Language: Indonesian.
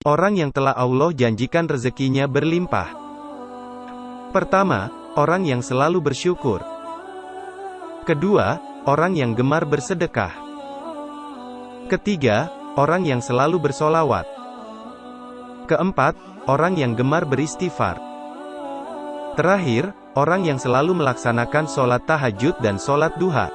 Orang yang telah Allah janjikan rezekinya berlimpah. Pertama, orang yang selalu bersyukur. Kedua, orang yang gemar bersedekah. Ketiga, orang yang selalu bersolawat. Keempat, orang yang gemar beristighfar. Terakhir, orang yang selalu melaksanakan sholat tahajud dan sholat duha.